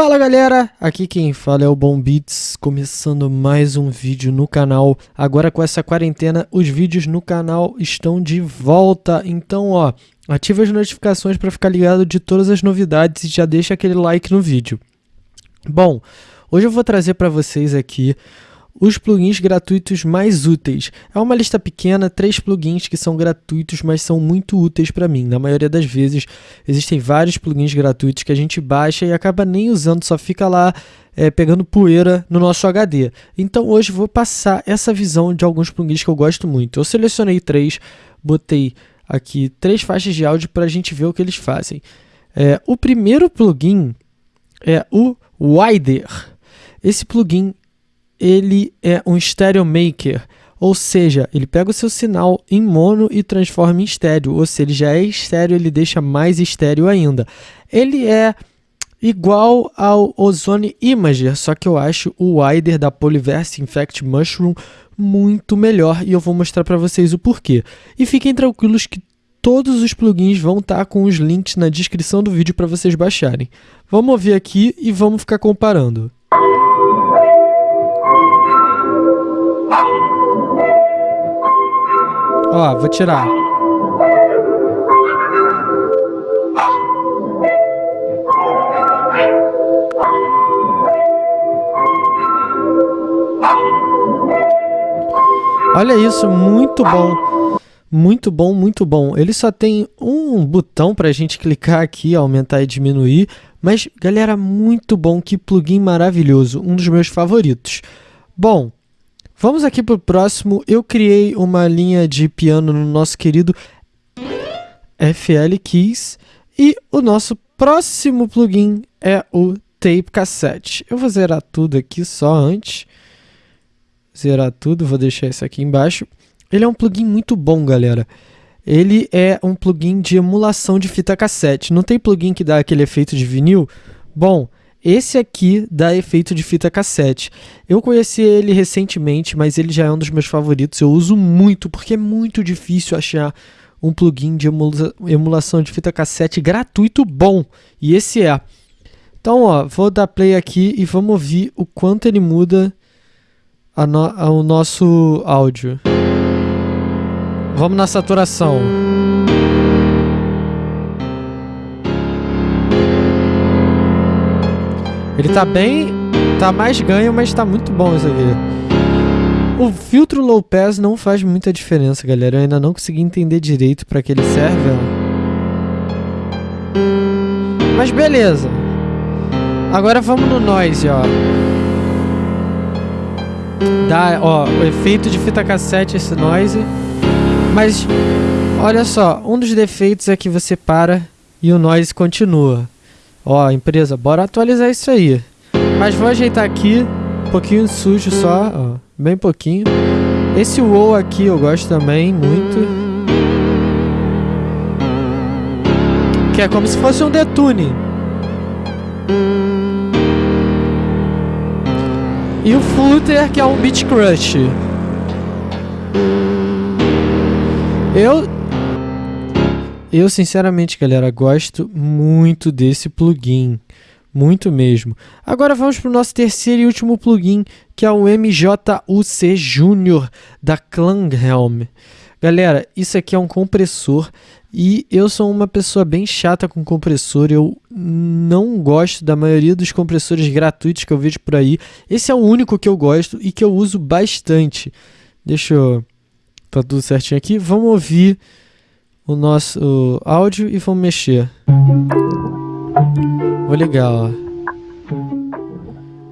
Fala galera, aqui quem fala é o Bom Beats, começando mais um vídeo no canal. Agora com essa quarentena, os vídeos no canal estão de volta, então ó, ativa as notificações para ficar ligado de todas as novidades e já deixa aquele like no vídeo. Bom, hoje eu vou trazer para vocês aqui os plugins gratuitos mais úteis. É uma lista pequena, três plugins que são gratuitos, mas são muito úteis para mim. Na maioria das vezes, existem vários plugins gratuitos que a gente baixa e acaba nem usando, só fica lá é, pegando poeira no nosso HD. Então hoje vou passar essa visão de alguns plugins que eu gosto muito. Eu selecionei três, botei aqui três faixas de áudio para a gente ver o que eles fazem. É, o primeiro plugin é o Wider. Esse plugin ele é um stereo maker, ou seja, ele pega o seu sinal em mono e transforma em estéreo, ou seja, ele já é estéreo, ele deixa mais estéreo ainda. Ele é igual ao Ozone Imager, só que eu acho o Wider da Polyverse Infect Mushroom muito melhor e eu vou mostrar para vocês o porquê. E fiquem tranquilos que todos os plugins vão estar tá com os links na descrição do vídeo para vocês baixarem. Vamos ouvir aqui e vamos ficar comparando. Ó, vou tirar. Olha isso, muito bom. Muito bom, muito bom. Ele só tem um botão para a gente clicar aqui, aumentar e diminuir. Mas, galera, muito bom. Que plugin maravilhoso. Um dos meus favoritos. Bom, Vamos aqui para o próximo. Eu criei uma linha de piano no nosso querido FL Keys. E o nosso próximo plugin é o Tape Cassette. Eu vou zerar tudo aqui só antes. Zerar tudo, vou deixar isso aqui embaixo. Ele é um plugin muito bom, galera. Ele é um plugin de emulação de fita cassete. Não tem plugin que dá aquele efeito de vinil? Bom, esse aqui dá efeito de fita cassete. Eu conheci ele recentemente, mas ele já é um dos meus favoritos. Eu uso muito, porque é muito difícil achar um plugin de emula emulação de fita cassete gratuito bom. E esse é. Então, ó, vou dar play aqui e vamos ouvir o quanto ele muda no o nosso áudio. Vamos na saturação. Ele tá bem, tá mais ganho, mas tá muito bom isso aqui. O filtro low pass não faz muita diferença, galera. Eu ainda não consegui entender direito para que ele serve. Mas beleza. Agora vamos no noise, ó. Dá, ó, o efeito de fita cassete esse noise. Mas olha só, um dos defeitos é que você para e o noise continua. Ó, empresa, bora atualizar isso aí. Mas vou ajeitar aqui, um pouquinho sujo só, ó, bem pouquinho. Esse WoW aqui eu gosto também, muito. Que é como se fosse um detune. E o Flutter, que é um Beat Crush. Eu eu, sinceramente, galera, gosto muito desse plugin. Muito mesmo. Agora vamos para o nosso terceiro e último plugin, que é o MJUC Junior da Klanghelm. Galera, isso aqui é um compressor e eu sou uma pessoa bem chata com compressor. Eu não gosto da maioria dos compressores gratuitos que eu vejo por aí. Esse é o único que eu gosto e que eu uso bastante. Deixa eu... Tá tudo certinho aqui. Vamos ouvir o nosso áudio e vamos mexer. Vou ligar, ó.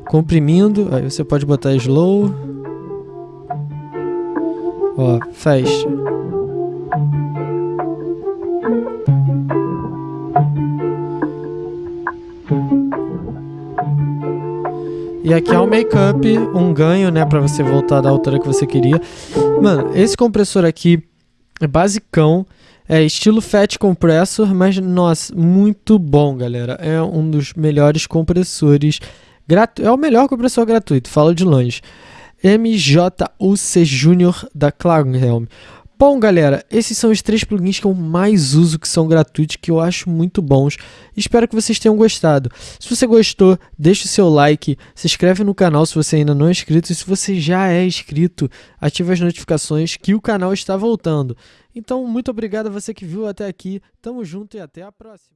Comprimindo, aí você pode botar slow. Ó, fecha. E aqui é um make-up, um ganho, né, para você voltar da altura que você queria. Mano, esse compressor aqui é basicão. É estilo Fat Compressor, mas nossa, muito bom, galera. É um dos melhores compressores. Gratu é o melhor compressor gratuito, falo de longe. MJUC Junior da Klagenhelm. Bom, galera, esses são os três plugins que eu mais uso, que são gratuitos, que eu acho muito bons. Espero que vocês tenham gostado. Se você gostou, deixe o seu like, se inscreve no canal se você ainda não é inscrito, e se você já é inscrito, ative as notificações que o canal está voltando. Então, muito obrigado a você que viu até aqui, tamo junto e até a próxima.